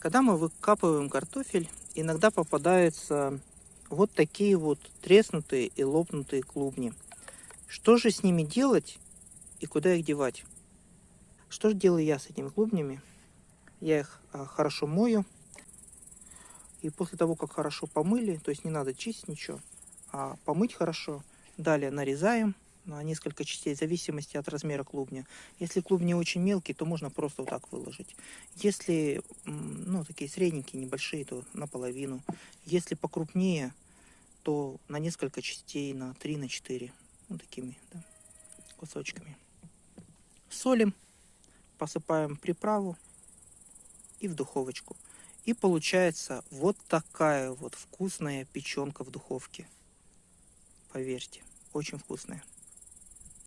Когда мы выкапываем картофель, иногда попадаются вот такие вот треснутые и лопнутые клубни. Что же с ними делать и куда их девать? Что же делаю я с этими клубнями? Я их а, хорошо мою. И после того, как хорошо помыли, то есть не надо чистить ничего, а помыть хорошо. Далее нарезаем на несколько частей, в зависимости от размера клубня. Если клубни очень мелкие, то можно просто вот так выложить. Если, ну, такие средненькие, небольшие, то наполовину. Если покрупнее, то на несколько частей, на 3, на 4. Вот такими да, кусочками. Солим, посыпаем приправу и в духовочку. И получается вот такая вот вкусная печенка в духовке. Поверьте, очень вкусная.